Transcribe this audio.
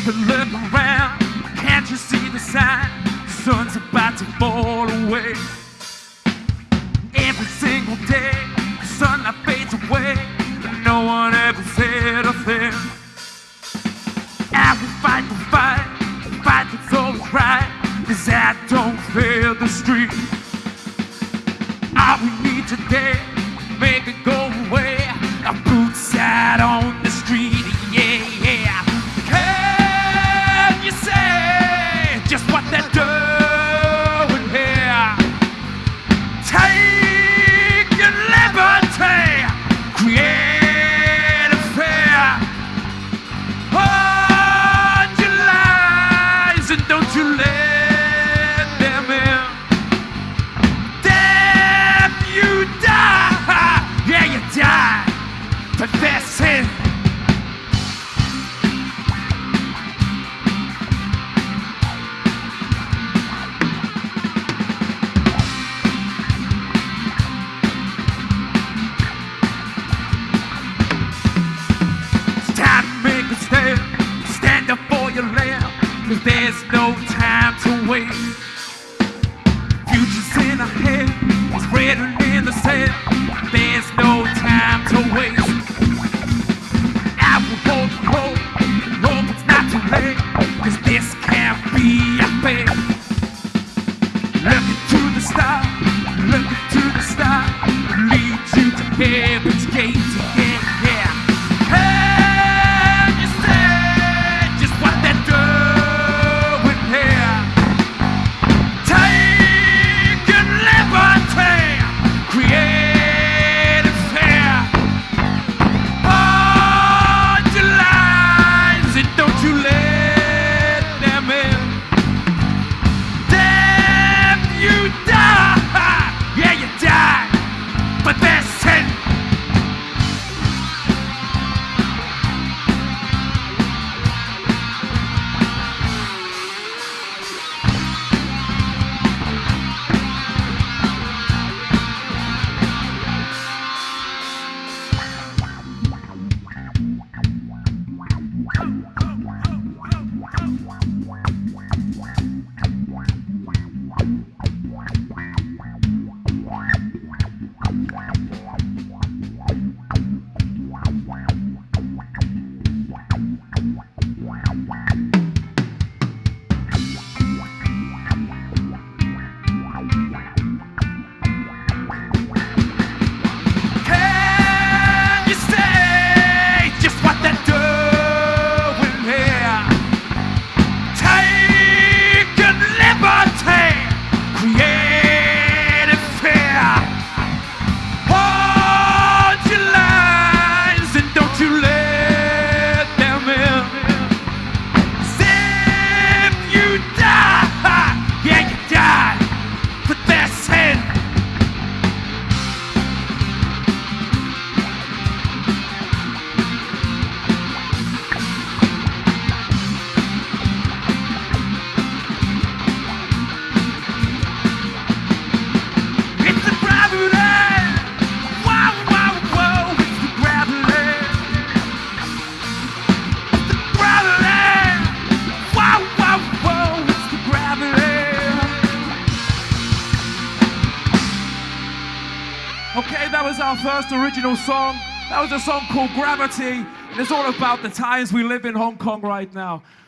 Take a look around, can't you see the sign? The sun's about to fall away. Every single day, the sunlight fades away, and no one ever said a thing. I will fight the fight, the fight that's always right, cause I don't fear the street. All we need today, make it to let Bye. Okay, that was our first original song. That was a song called Gravity, and it's all about the times we live in Hong Kong right now.